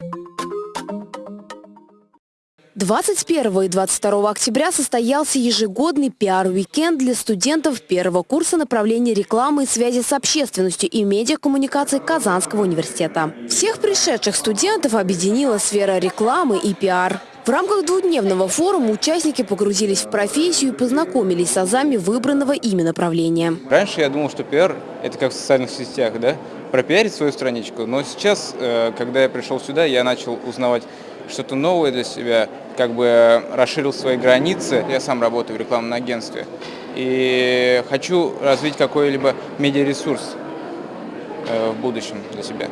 you 21 и 22 октября состоялся ежегодный пиар-уикенд для студентов первого курса направления рекламы и связи с общественностью и медиакоммуникации Казанского университета. Всех пришедших студентов объединила сфера рекламы и пиар. В рамках двухдневного форума участники погрузились в профессию и познакомились с азами выбранного ими направления. Раньше я думал, что пиар – это как в социальных сетях, да? пропиарить свою страничку. Но сейчас, э, когда я пришел сюда, я начал узнавать что-то новое для себя, как бы расширил свои границы. Я сам работаю в рекламном агентстве и хочу развить какой-либо медиаресурс э, в будущем для себя.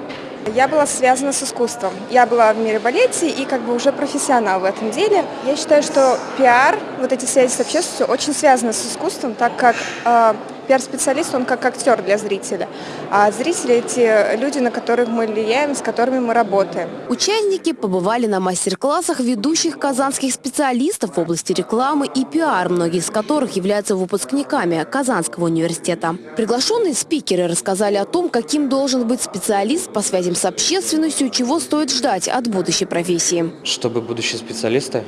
Я была связана с искусством. Я была в мире балете и как бы уже профессионал в этом деле. Я считаю, что пиар, вот эти связи с общественностью очень связаны с искусством, так как э, Пиар-специалист, он как актер для зрителя. А зрители – эти люди, на которых мы влияем, с которыми мы работаем. Участники побывали на мастер-классах ведущих казанских специалистов в области рекламы и пиар, многие из которых являются выпускниками Казанского университета. Приглашенные спикеры рассказали о том, каким должен быть специалист по связям с общественностью, чего стоит ждать от будущей профессии. Чтобы будущие специалисты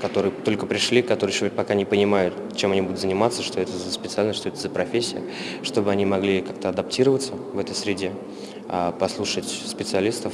которые только пришли, которые еще пока не понимают, чем они будут заниматься, что это за специальность, что это за профессия, чтобы они могли как-то адаптироваться в этой среде, а, послушать специалистов,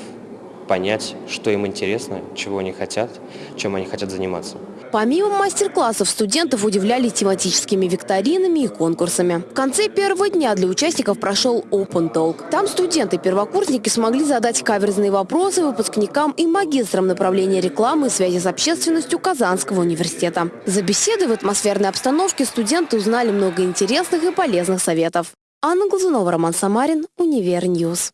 понять, что им интересно, чего они хотят, чем они хотят заниматься. Помимо мастер-классов, студентов удивляли тематическими викторинами и конкурсами. В конце первого дня для участников прошел Open Talk. Там студенты-первокурсники смогли задать каверзные вопросы выпускникам и магистрам направления рекламы и связи с общественностью Казанского университета. За беседой в атмосферной обстановке студенты узнали много интересных и полезных советов. Анна Глазунова, Роман Самарин, Универньюз.